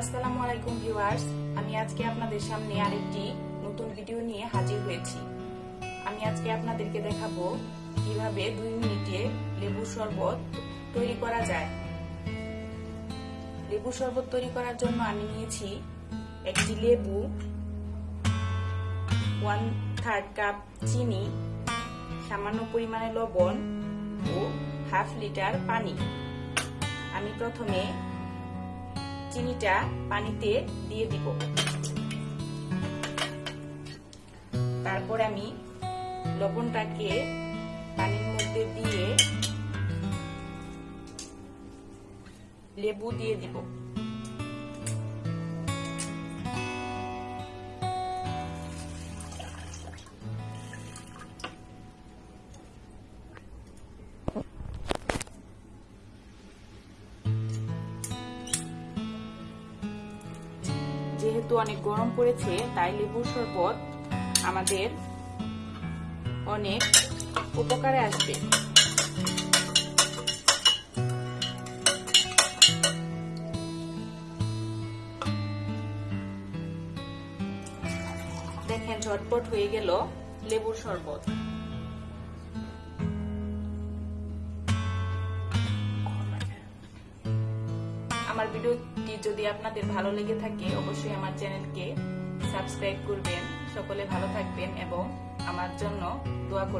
আসসালামু আলাইকুম ভিউয়ার্স, আমি আজকে আপনাদের সামনে আরেকটি নতুন ভিডিও নিয়ে হাজির হয়েছি। আমি আজকে আপনাদেরকে দেখাবো কীভাবে দুই মিনিটে লেবুর শরবত তৈরি করা যায়। লেবু শরবত তৈরি করার জন্য আমি নিয়েছি একটি লেবু ওয়ান থার্ড কাপ চিনি, সামান্য পরিমাণে লবণ ও হাফ লিটার পানি। আমি প্রথমে চিনিটা পানিতে দিয়ে দিব। তারপর আমি লবণটাকে পানির মধ্যে দিয়ে লেবু দিয়ে দিব। যেহেতু অনেক গরম পড়েছে, তাই লেবুর শরবত আমাদের অনেক উপকারে আসবে। দেখেন, ঝটপট হয়ে গেল লেবুর শরবত। আমার ভিডিওটি যদি আপনাদের ভালো লেগে থাকে, অবশ্যই আমার চ্যানেলকে সাবস্ক্রাইব করবেন। সকলে ভালো থাকবেন এবং আমার জন্য দোয়া করবেন।